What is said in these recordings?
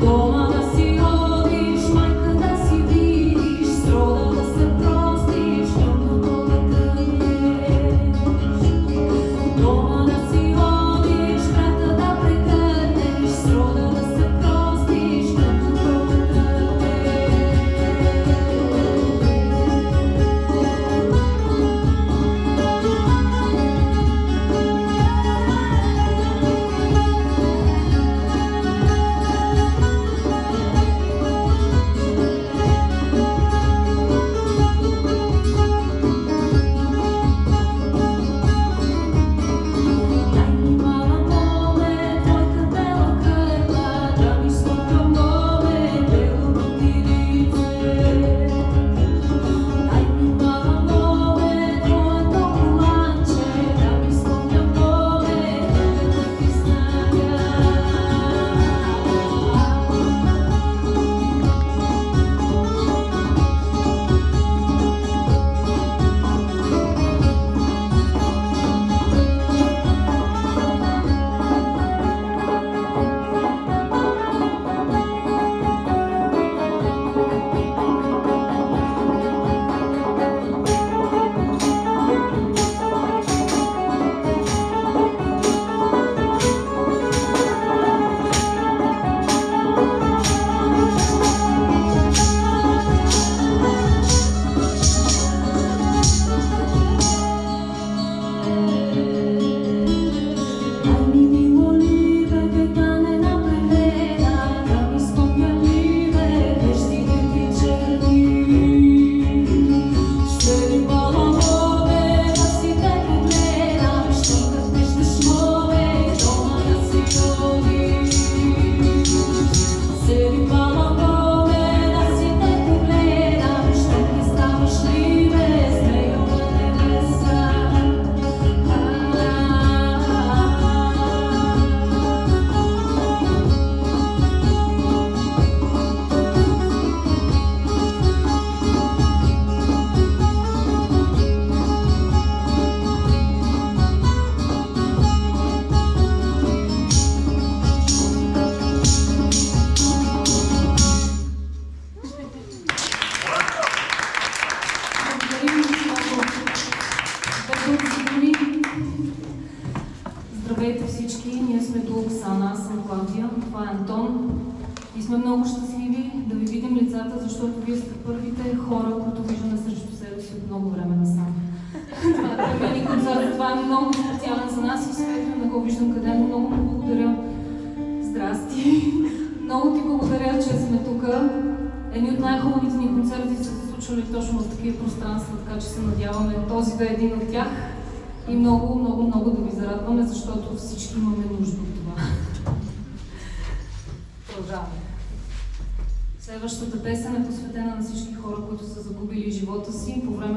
go. че се надяваме този да е един от тях и много, много, много да ви зарадваме, защото всички имаме нужда от това. Продължаваме. Следващата песен е посветена на всички хора, които са загубили живота си по време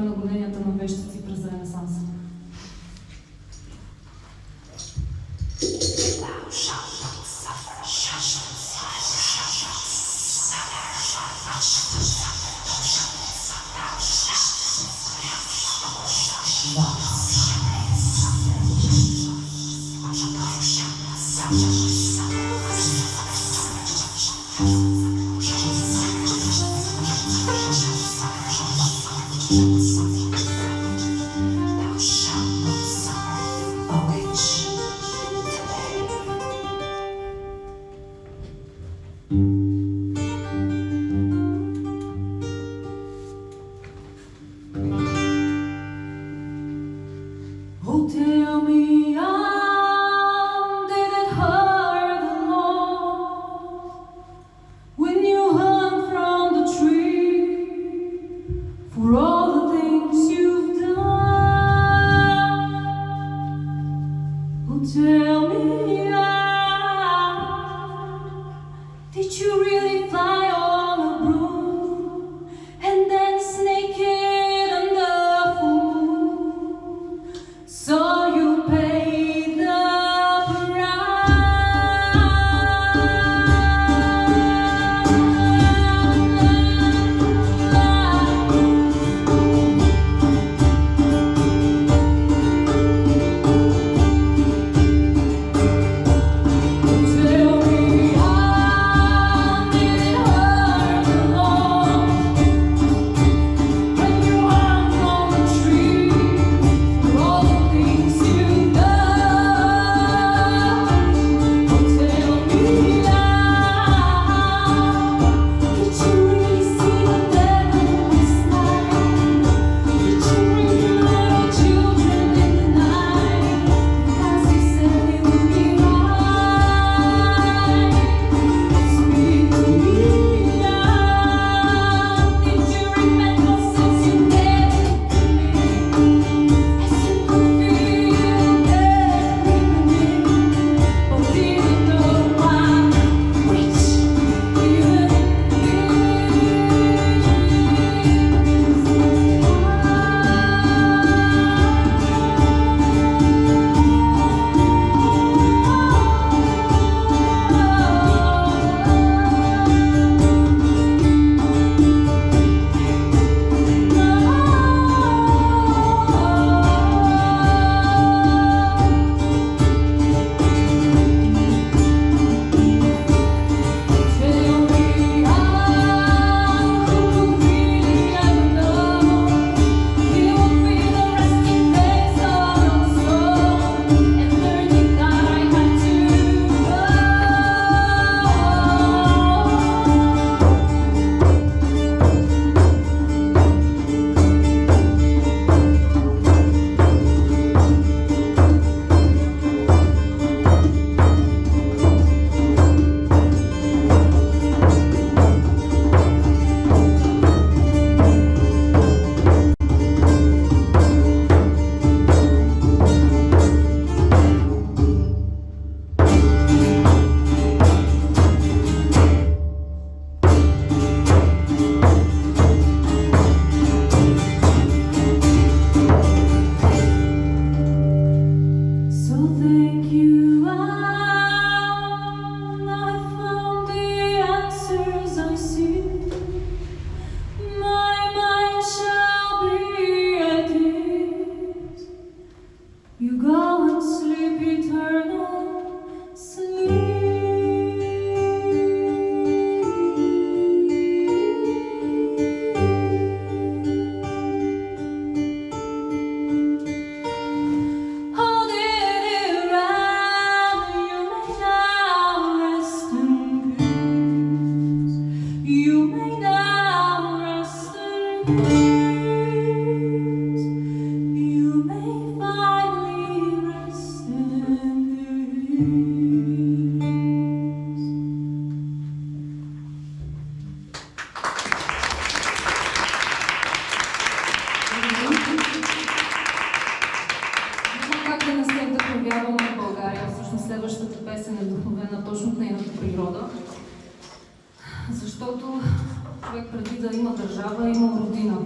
преди да има държава, имал родина.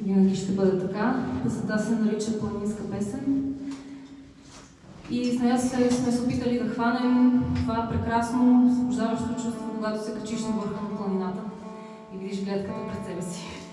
Винаги ще бъде така. Песента се нарича Планинска песен. И с нея се, сме се опитали да хванем това прекрасно, освобождаващо чувство, когато се качиш на върха на планината и видиш гледката пред себе си.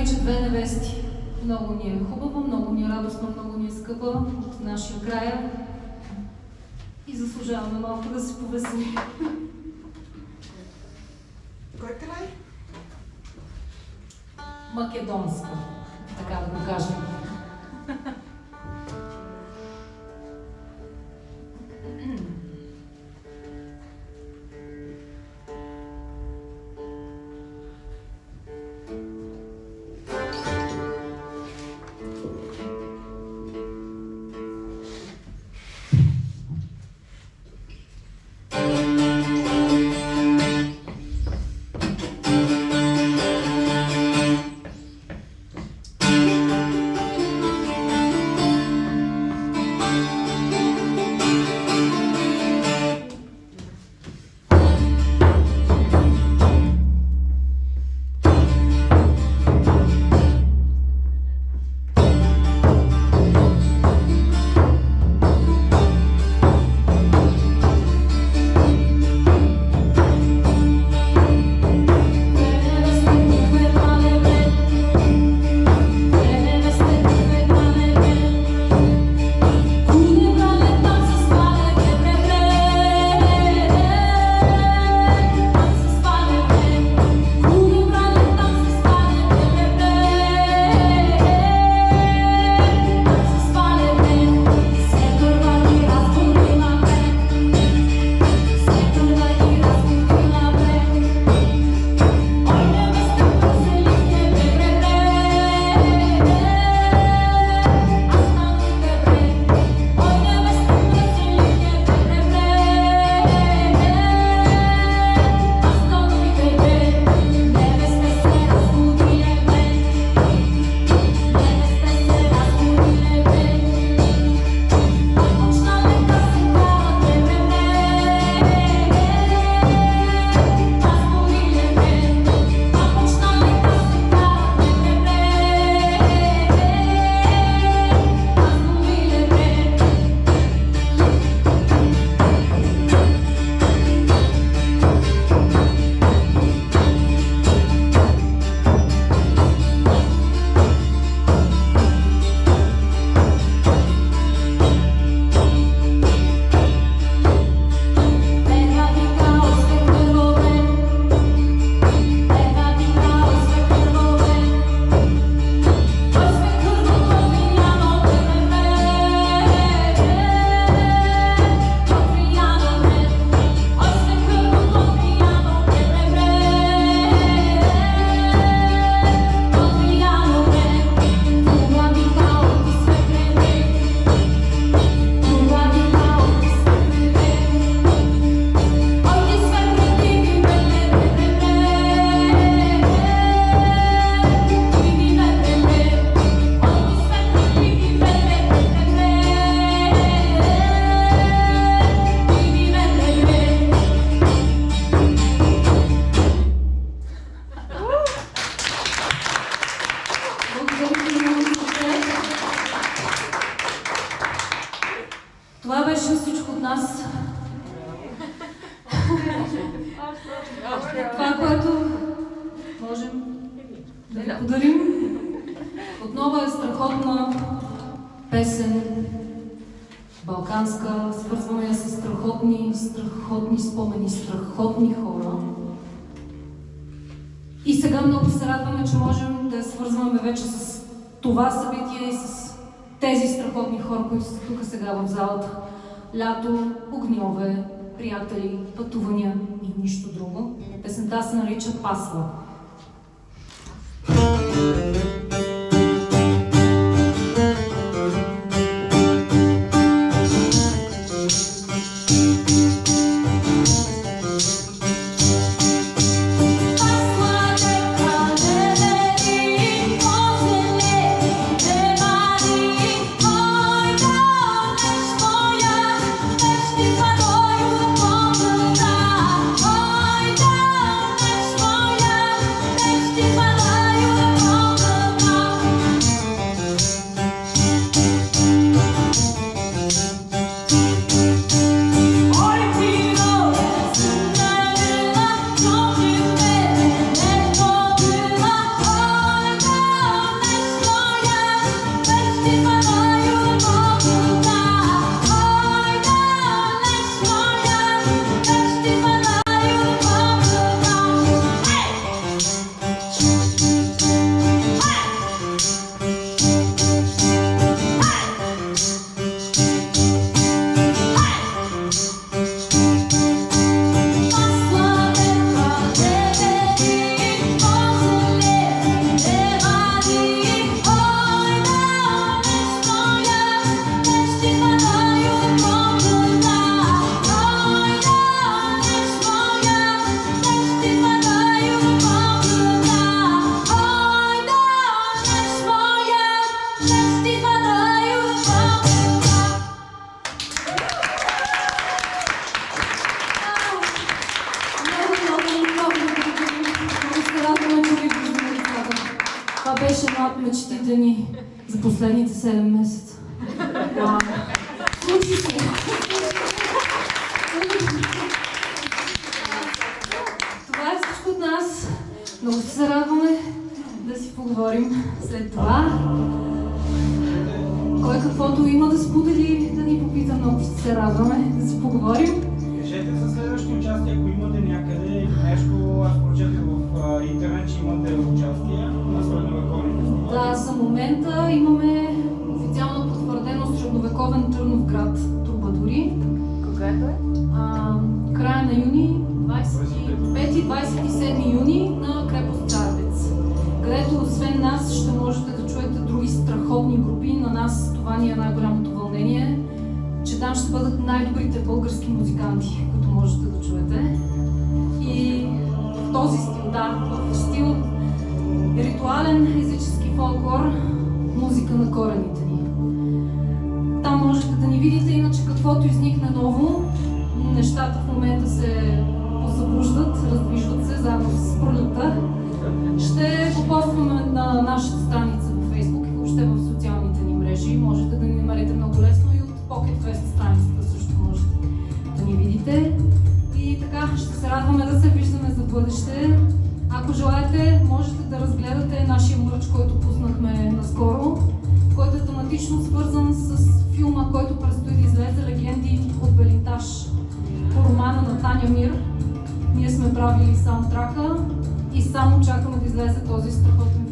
Нарича Две невести. Много ни е хубаво, много ни е радостно, много ни е скъпа от нашия края и заслужаваме малко да се повеселим. Кой край? Македонска, така да го кажем. Това, което можем да ви подарим, отново е страхотна песен, балканска, свързваме я с страхотни, страхотни спомени, страхотни хора. И сега много се радваме, че можем да я свързваме вече с това събитие и с тези страхотни хора, които са тук сега в залата. Лято, огньове, приятели, пътувания и нищо друго. Песента се нарича Пасла. Thank you. Беше една от мечтите ни за последните 7 месеца. Случи се. Това е всичко от нас. Много се радваме да си поговорим след това. Кой каквото има да сподели, да ни попита, много ще се радваме да си поговорим. Следващи участия, ако имате някъде нещо, аз прочетах в интернет, че имате участие на средновековни фестивали. Да, за момента имаме официално потвърдено средновековен Търнов град Трубадури. Кога е? А, края на юни, 25-27 юни на крепост Царевец, където освен нас ще можете да чуете други страхотни групи. На нас това ни е най-голямото вълнение, че там ще бъдат най-добрите български музиканти, които можете да чуете. страховым